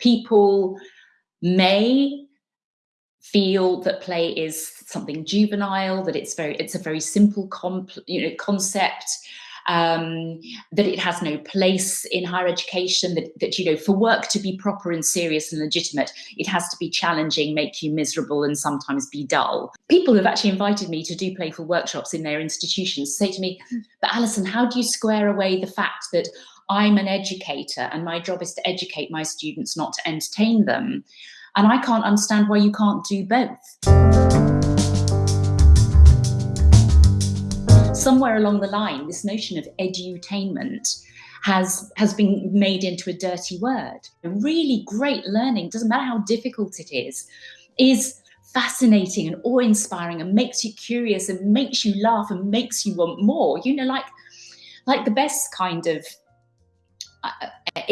People may feel that play is something juvenile, that it's very, it's a very simple comp, you know, concept, um, that it has no place in higher education, that, that, you know, for work to be proper and serious and legitimate, it has to be challenging, make you miserable and sometimes be dull. People have actually invited me to do playful workshops in their institutions say to me, but Alison, how do you square away the fact that I'm an educator and my job is to educate my students, not to entertain them? And I can't understand why you can't do both. Somewhere along the line, this notion of edutainment has, has been made into a dirty word. Really great learning, doesn't matter how difficult it is, is fascinating and awe-inspiring and makes you curious and makes you laugh and makes you want more. You know, like, like the best kind of uh,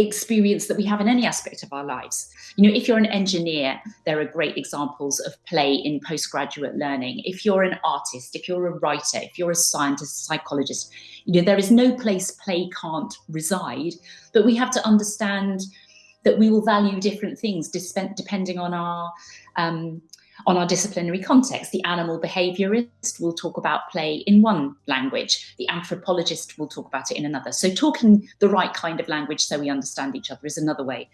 experience that we have in any aspect of our lives. You know, if you're an engineer, there are great examples of play in postgraduate learning. If you're an artist, if you're a writer, if you're a scientist, psychologist, you know, there is no place play can't reside, but we have to understand that we will value different things depending on our um, on our disciplinary context. The animal behaviorist will talk about play in one language. The anthropologist will talk about it in another. So talking the right kind of language so we understand each other is another way.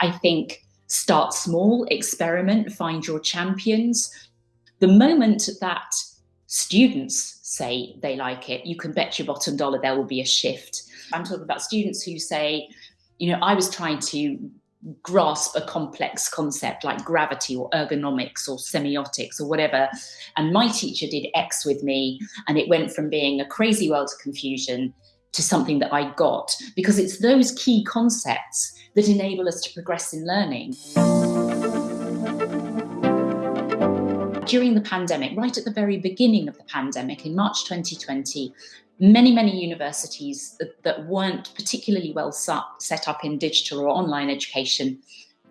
I think start small, experiment, find your champions. The moment that students say they like it, you can bet your bottom dollar there will be a shift. I'm talking about students who say, you know, I was trying to grasp a complex concept like gravity or ergonomics or semiotics or whatever. And my teacher did X with me, and it went from being a crazy world of confusion to something that I got, because it's those key concepts that enable us to progress in learning. During the pandemic, right at the very beginning of the pandemic, in March 2020, many, many universities that, that weren't particularly well set up in digital or online education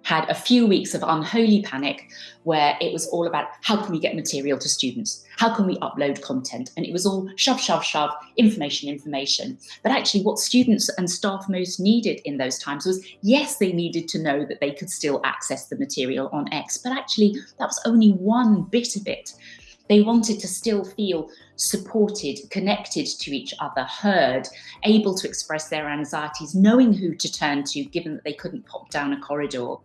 had a few weeks of unholy panic where it was all about how can we get material to students? How can we upload content? And it was all shove, shove, shove, information, information. But actually what students and staff most needed in those times was, yes, they needed to know that they could still access the material on X, but actually that was only one bit of it. They wanted to still feel supported, connected to each other, heard, able to express their anxieties, knowing who to turn to, given that they couldn't pop down a corridor.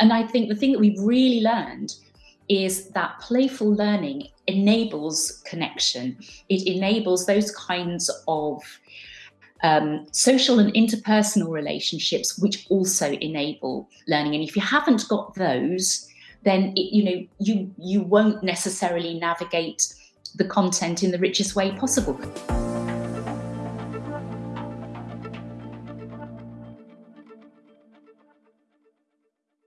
And I think the thing that we've really learned is that playful learning enables connection. It enables those kinds of um, social and interpersonal relationships, which also enable learning. And if you haven't got those, then it, you know you you won't necessarily navigate the content in the richest way possible.